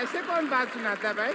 ऐसे कौन बात सुनाता है भाई